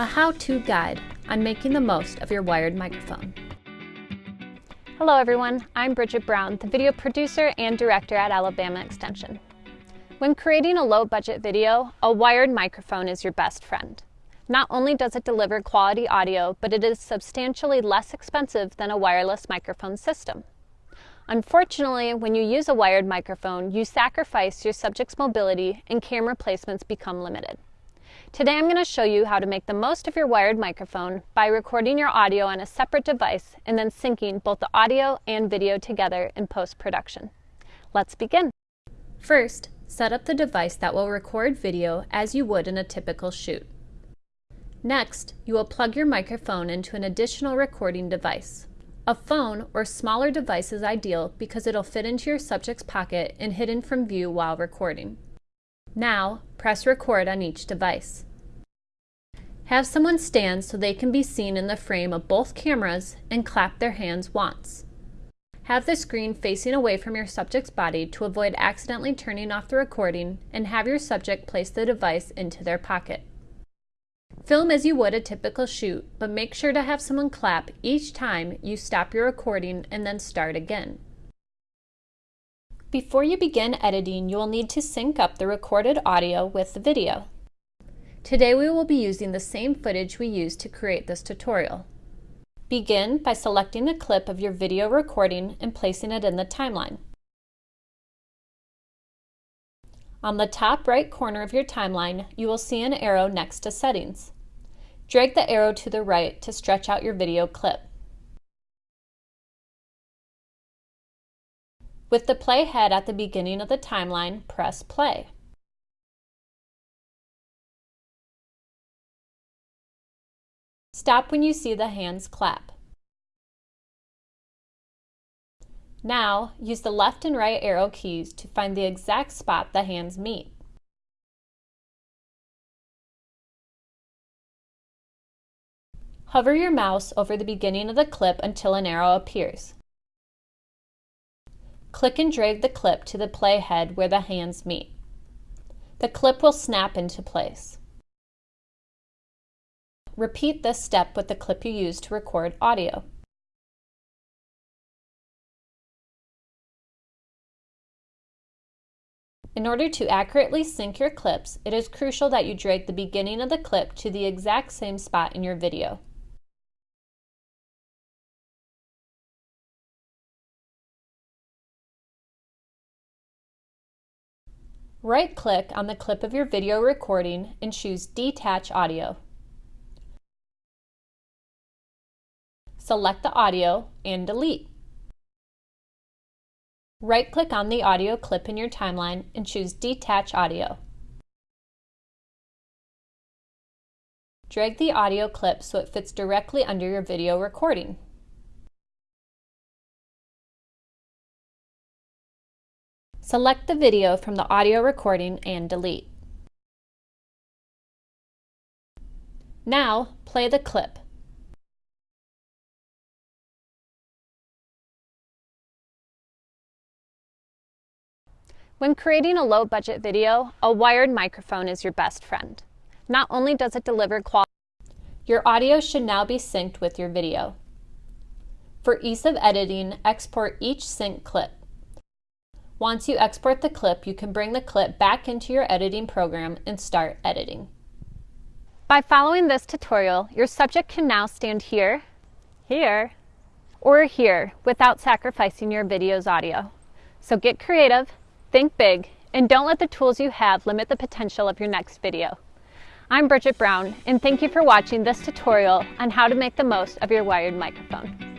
a how-to guide on making the most of your wired microphone. Hello everyone, I'm Bridget Brown, the video producer and director at Alabama Extension. When creating a low-budget video, a wired microphone is your best friend. Not only does it deliver quality audio, but it is substantially less expensive than a wireless microphone system. Unfortunately, when you use a wired microphone, you sacrifice your subject's mobility and camera placements become limited. Today I'm going to show you how to make the most of your wired microphone by recording your audio on a separate device and then syncing both the audio and video together in post-production. Let's begin. First, set up the device that will record video as you would in a typical shoot. Next, you will plug your microphone into an additional recording device. A phone or smaller device is ideal because it'll fit into your subject's pocket and hidden from view while recording. Now, press record on each device. Have someone stand so they can be seen in the frame of both cameras and clap their hands once. Have the screen facing away from your subject's body to avoid accidentally turning off the recording and have your subject place the device into their pocket. Film as you would a typical shoot, but make sure to have someone clap each time you stop your recording and then start again. Before you begin editing, you will need to sync up the recorded audio with the video. Today we will be using the same footage we used to create this tutorial. Begin by selecting a clip of your video recording and placing it in the timeline. On the top right corner of your timeline, you will see an arrow next to Settings. Drag the arrow to the right to stretch out your video clip. With the playhead at the beginning of the timeline, press play. Stop when you see the hands clap. Now, use the left and right arrow keys to find the exact spot the hands meet. Hover your mouse over the beginning of the clip until an arrow appears. Click and drag the clip to the playhead where the hands meet. The clip will snap into place. Repeat this step with the clip you used to record audio. In order to accurately sync your clips, it is crucial that you drag the beginning of the clip to the exact same spot in your video. Right-click on the clip of your video recording and choose Detach Audio. Select the audio and delete. Right-click on the audio clip in your timeline and choose Detach Audio. Drag the audio clip so it fits directly under your video recording. Select the video from the audio recording and delete. Now, play the clip. When creating a low-budget video, a wired microphone is your best friend. Not only does it deliver quality, your audio should now be synced with your video. For ease of editing, export each sync clip. Once you export the clip, you can bring the clip back into your editing program and start editing. By following this tutorial, your subject can now stand here, here, or here without sacrificing your video's audio. So get creative, think big, and don't let the tools you have limit the potential of your next video. I'm Bridget Brown, and thank you for watching this tutorial on how to make the most of your wired microphone.